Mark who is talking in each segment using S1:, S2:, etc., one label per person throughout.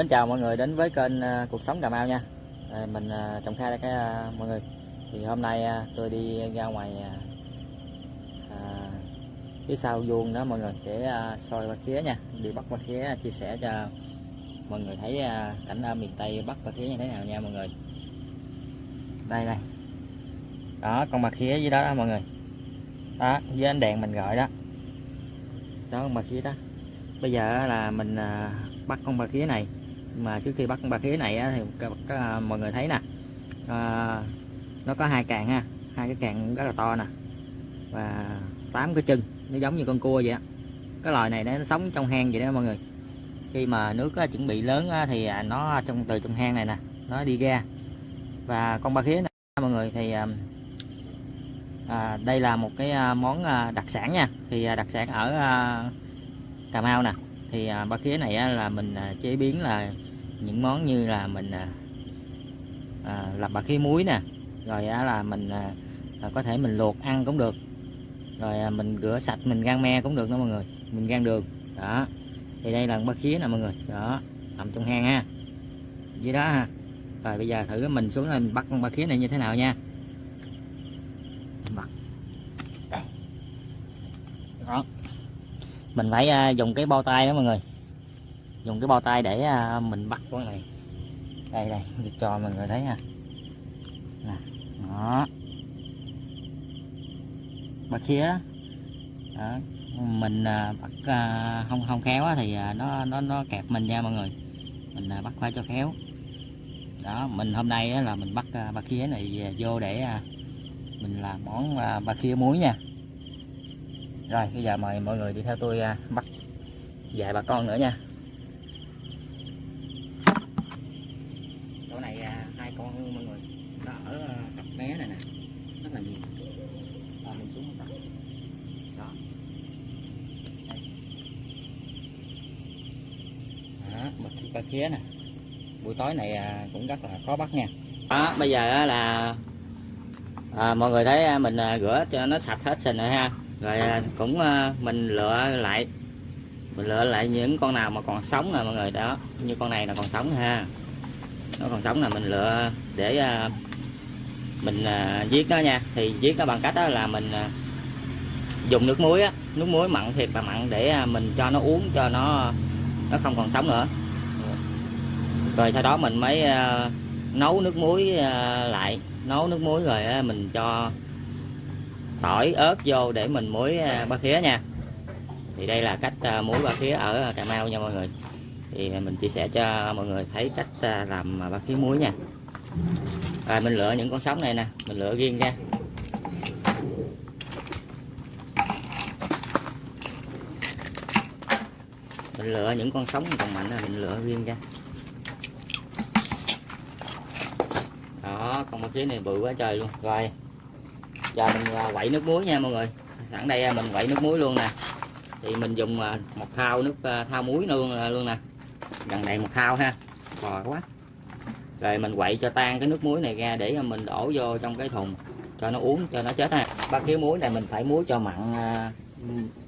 S1: Mến chào mọi người đến với kênh à, Cuộc Sống Cà Mau nha. À, Mình à, trồng Khai đây cái à, mọi người. Thì hôm nay tôi đi ra ngoài à, phía sau vuông đó mọi người để à, soi qua khía nha. Đi bắt qua khía chia sẻ cho mọi người thấy à, cảnh ở miền Tây bắt qua khía như thế nào nha mọi người. Đây đây. Đó con mặt khía dưới đó, đó mọi người. Đó dưới ánh đèn mình gọi đó. Đó con mặt khía đó. Bây giờ là mình bắt con bà khía này mà trước khi bắt con ba khía này á, thì các, các, à, mọi người thấy nè. À, nó có hai càng ha hai cái càng rất là to nè và tám cái chân nó giống như con cua vậy á. Cái loài này nó sống trong hang vậy đó mọi người. Khi mà nước á, chuẩn bị lớn á, thì à, nó trong từ trong hang này nè nó đi ra. Và con ba khía này mọi người thì à, à đây là một cái món đặc sản nha. Thì đặc sản ở à, Cà Mau nè. Thì à, ba khía này á, là mình chế biến là những món như là mình à, à, làm bạc khí muối nè rồi á, là mình à, à, có thể mình luộc ăn cũng được. Rồi à, mình rửa sạch mình gan me cũng được đó mọi người mình gan đường. Đó thì đây là bạc khía nè mọi người. Đó nằm trong hang ha. Dưới đó ha. Rồi bây giờ thử mình xuống đây mình bắt con bạc khía này như thế nào nha. Bắt. Đó. Mình phải à, dùng cái bao tay đó mọi người dùng cái bao tay để à, mình bắt con này. Đây đây, để cho mọi người thấy ha nè, đó. Bắt khía, đó. mình à, bắt à, không không khéo thì nó nó nó kẹp mình nha mọi người. Mình bắt phải cho khéo. Đó, mình hôm nay là mình bắt bắt ba khía này vô để mình làm món bắt ba khía muối nha. Rồi, bây giờ mời mọi người đi theo tôi bắt vài bà con nữa nha. Này hơn con mọi người. Nó ở ờ, cặp bé này nè. Rất là nhiều à, mình xuống bắt đó. Đây. đó khía nè. Buổi tối này à, cũng rất là khó bắt nha. Đó bây giờ là à, mọi người thấy à, mình à, rửa cho nó sạch hết sình rồi ha. Rồi cũng mình lựa lại mình lựa lại những con nào mà còn sống nè mọi người. Đó như con này là còn sống ha nó còn sống là mình lựa để à, mình à, giết nó nha. Thì giết nó bằng cách đó là mình à, dùng nước muối á. Nước muối mặn thiệt là mặn để mình cho nó uống, cho nó nó không còn sống nữa. Rồi sau đó mình mới nấu nước muối lại. Nấu nước muối rồi mình cho tỏi ớt vô để mình muối ba khía nha. Thì đây là cách muối ba khía ở Cà Mau nha mọi người thì mình chia sẻ cho mọi người thấy cách à, làm à, ba khí muối nha. Rồi, mình lựa những con sống này nè, mình lựa riêng ra. Mình lựa những con sống còn mạnh là mình lựa riêng ra. Đó, con ba khí này bự quá trời luôn. Rồi, giờ mình à, quậy nước muối nha mọi người. Sẵn đây mình quậy nước muối luôn nè. Thì mình dùng một thao nước thao muối luôn luôn nè gần đây một thao ha. Bò quá. Rồi mình quậy cho tan cái nước muối này ra để mình đổ vô trong cái thùng, cho nó uống, cho nó chết ha. Ba khía muối này mình phải muối cho mặn à,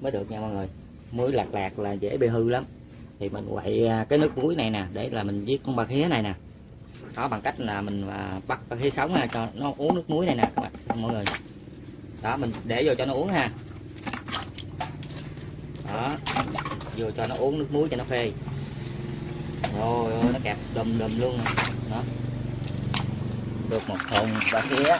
S1: mới được nha mọi người. Muối lạc lạc là dễ bị hư lắm. Thì mình quậy à, cái nước muối này nè, để là mình giết con ba khía này nè. Đó, bằng cách là mình à, bắt ba khía sống ha, cho nó uống nước muối này nè, các bạn, mọi người. Đó, mình để vô cho nó uống ha. Đó, vô cho nó uống nước muối cho nó phê rồi ơi nó kẹp đùm đùm luôn à. đó. Được một thùng ba khía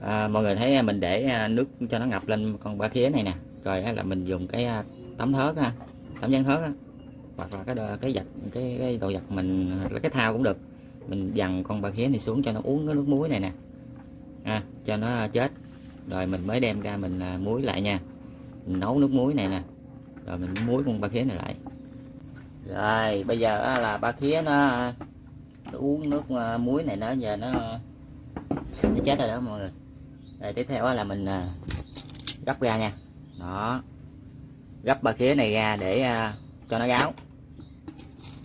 S1: à, mọi người thấy à, mình để à, nước cho nó ngập lên con ba khía này nè. Rồi là mình dùng cái tấm thớt ha tấm dán thớt hoặc là cái đồ, cái giặt cái, cái đồ giặt mình cái thao cũng được. Mình dằn con ba khía này xuống cho nó uống cái nước muối này nè. À, cho nó chết. Rồi mình mới đem ra mình muối lại nha mình nấu nước muối này nè. Rồi mình muối con ba khía này lại. Rồi bây giờ là ba khía nó, nó uống nước à, muối này nó giờ nó nó chết rồi đó mọi người. Rồi tiếp theo là mình à, gấp ra nha. Đó. Gấp ba khía này ra để à, cho nó gáo.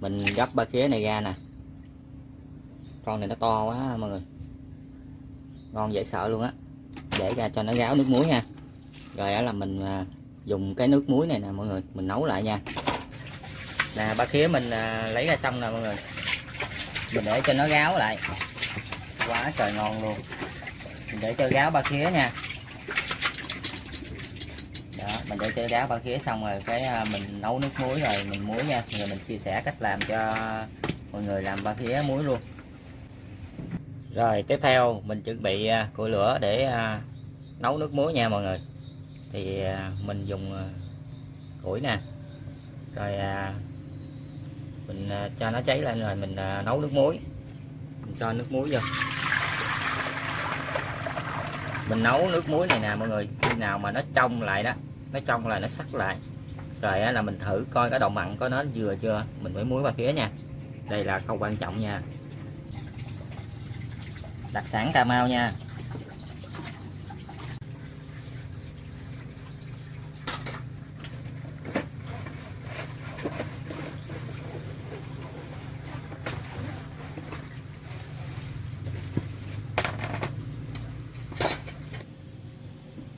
S1: Mình gấp ba khía này ra nè. Con này nó to quá mọi người. Ngon dễ sợ luôn á. Để ra cho nó gáo nước muối nha rồi là mình à, dùng cái nước muối này nè, mọi người, mình nấu lại nha. Nè, ba khía mình à, lấy ra xong nè, mọi người. Mình để cho nó ráo lại. Quá trời ngon luôn. Mình để cho ráo ba khía nha. Đó, mình để cho ráo ba khía xong rồi cái à, mình nấu nước muối rồi mình muối nha. Rồi mình chia sẻ cách làm cho mọi người làm ba khía muối luôn. Rồi, tiếp theo mình chuẩn bị củi lửa để nấu nước muối nha, mọi người thì à, mình dùng à, củi nè. Rồi à, mình cho nó cháy lên rồi mình nấu nước muối. Mình cho nước muối vô. Mình nấu nước muối này nè, mọi người. Khi nào mà nó trong lại đó, nó trong lại, nó sắc lại. Rồi là mình thử coi cái độ mặn có nó vừa chưa. Mình mới muối vào phía nha. Đây là câu quan trọng nha. Đặc sản Cà Mau nha.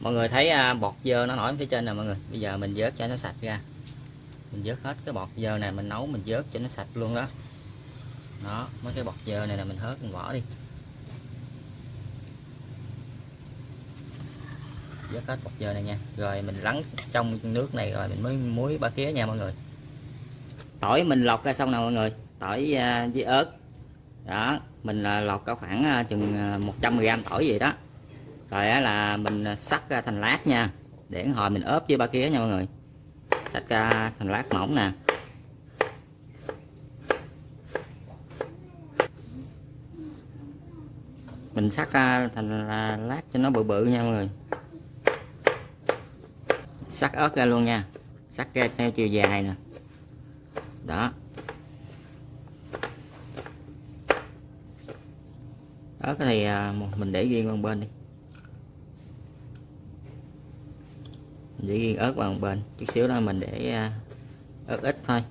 S1: Mọi người thấy à, bọt dơ nó nổi phía trên nè mọi người. Bây giờ mình vớt cho nó sạch ra. Mình vớt hết cái bọt dơ này, mình nấu, mình vớt cho nó sạch luôn đó. Đó, mấy cái bọt dơ này là mình hớt mình bỏ đi. Vớt hết bọt dơ này nha. Rồi mình lắng trong nước này, rồi mình mới muối ba khía nha mọi người. Tỏi mình lọc ra xong nè mọi người. Tỏi à, với ớt. Đó, mình là lọc có khoảng à, chừng 100g tỏi gì đó rồi á là mình à, sắc ra thành lát nha. Để hồi mình ốp với ba kia nha mọi người. Sắc ra thành lát mỏng nè. Mình sắc ra thành à, lát cho nó bự bự nha mọi người. Sắc ớt ra luôn nha. Sắc ra theo chiều dài nè. Đó. Ớt thì à, mình để riêng qua bên đi. Để riêng ớt vào một bên chút xíu đó mình để à, ớt ít thôi.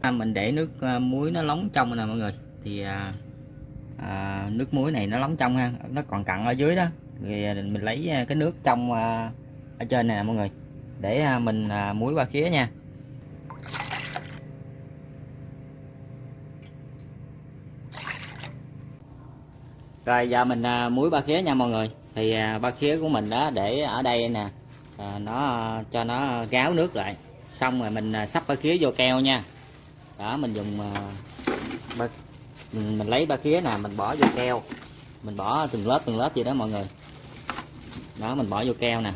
S1: À, mình để nước à, muối nó nóng trong nè mọi người. Thì à, à, nước muối này nó nóng trong ha nó còn cặn ở dưới đó. Thì à, mình lấy à, cái nước trong à, ở trên này nè mọi người. Để à, mình à, muối qua khía nha. Rồi giờ mình à, muối ba khía nha mọi người thì à, ba khía của mình đó để ở đây nè. À, nó à, cho nó gáo nước lại. Xong rồi mình à, sắp ba khía vô keo nha. Đó mình dùng à, ba, mình, mình lấy ba khía nè mình bỏ vô keo. Mình bỏ từng lớp từng lớp gì đó mọi người. Đó mình bỏ vô keo nè.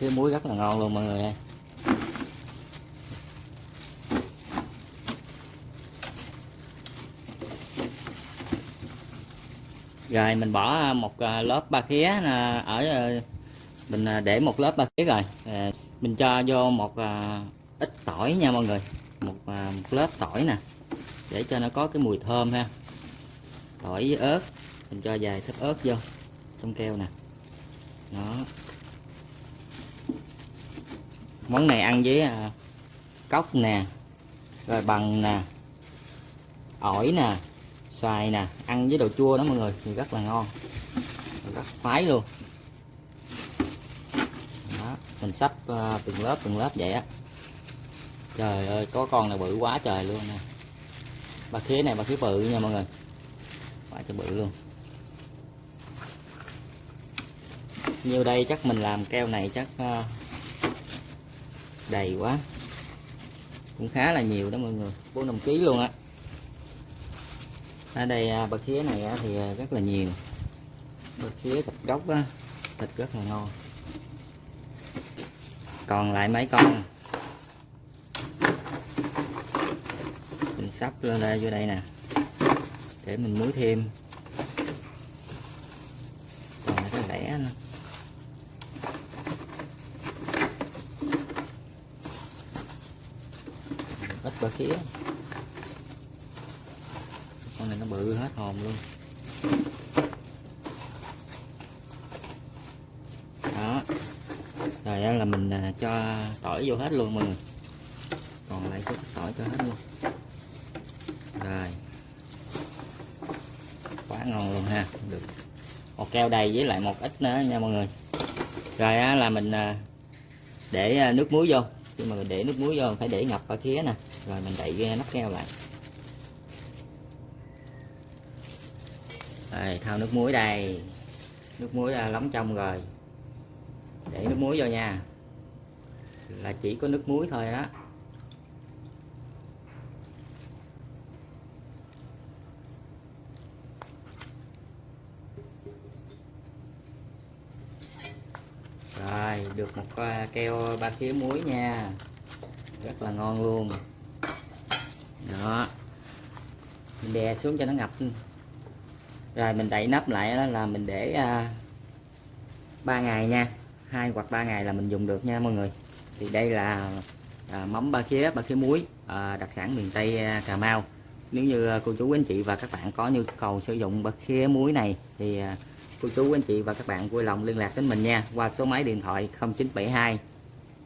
S1: Cái muối rất là ngon luôn mọi người ơi. Rồi mình bỏ à, một à, lớp ba khía à, ở mình để một lớp ba khía rồi. Mình cho vô một ít tỏi nha mọi người. Một, một lớp tỏi nè để cho nó có cái mùi thơm ha. Tỏi với ớt mình cho vài thớt ớt vô trong keo nè. Đó món này ăn với à, cốc nè rồi bằng nè ổi nè xoài nè ăn với đồ chua đó mọi người thì rất là ngon rất khoái luôn. Đó, mình sắp uh, từng lớp từng lớp vậy á. Trời ơi có con này bự quá trời luôn nè. Bà khía này bà khía bự nha mọi người. Quá trời bự luôn. Nhiêu đây chắc mình làm keo này chắc uh, đầy quá. Cũng khá là nhiều đó mọi người. Bốn năm kg luôn á. Ở đây à, bạc khía này thì à, rất là nhiều. Bạc khía thịt gốc á thịt rất là ngon. Còn lại mấy con? Mình sắp lên đây vô đây nè. Để mình muối thêm. Còn cái lẻ nữa. Bờ khía. Con này nó bự hết hồn luôn. Đó. Rồi đó là mình à, cho tỏi vô hết luôn mọi người. Còn lại số tỏi cho hết luôn. Rồi. Quá ngon luôn ha. Được. Một keo đầy với lại một ít nữa nha mọi người. Rồi á, là mình à, để à, nước muối vô. Khi mà mình để nước muối vô phải để ngập ở khía nè rồi, mình đậy nắp keo lại. Rồi, thao nước muối đây. Nước muối đã lóng trong rồi. Để nước muối vô nha. Là chỉ có nước muối thôi đó rồi, được một à, keo ba khía muối nha. Rất là ngon luôn đó. Mình đè xuống cho nó ngập. Rồi mình đậy nắp lại đó là mình để à, 3 ngày nha. Hai hoặc 3 ngày là mình dùng được nha mọi người. Thì đây là à, mắm ba khía ba khía muối à, đặc sản miền Tây à, Cà Mau. Nếu như à, cô chú anh chị và các bạn có nhu cầu sử dụng ba khía muối này thì à, cô chú anh chị và các bạn vui lòng liên lạc đến mình nha. Qua số máy điện thoại 0972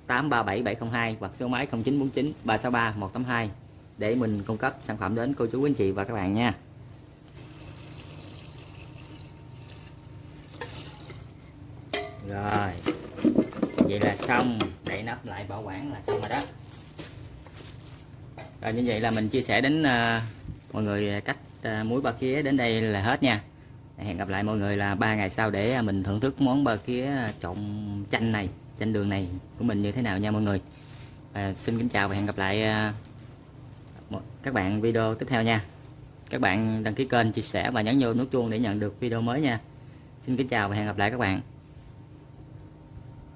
S1: 837 702 hoặc số máy 0949 363 182 để mình cung cấp sản phẩm đến cô chú anh chị và các bạn nha. Rồi vậy là xong. Để nắp lại bảo quản là xong rồi đó. Rồi như vậy là mình chia sẻ đến uh, mọi người cách uh, muối ba khía đến đây là hết nha. Hẹn gặp lại mọi người là ba ngày sau để ờ, mình thưởng thức món ba khía trộn chanh này chanh đường này của mình như thế nào nha mọi người. À, xin kính chào và hẹn gặp lại uh, các bạn video tiếp theo nha. Các bạn đăng ký kênh, chia sẻ và nhấn vô nút chuông để nhận được video mới nha. Xin kính chào và hẹn gặp lại các bạn.